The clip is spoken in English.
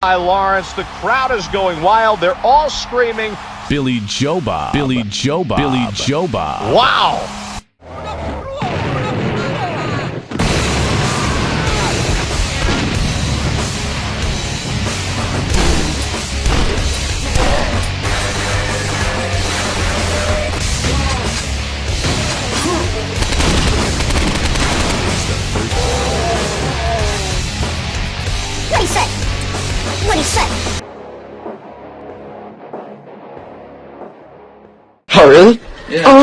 by Lawrence. The crowd is going wild. They're all screaming. Billy Joe Bob. Billy Joe Bob. Billy Joe Bob. Wow. What do you say? Oh, really? Yeah. Uh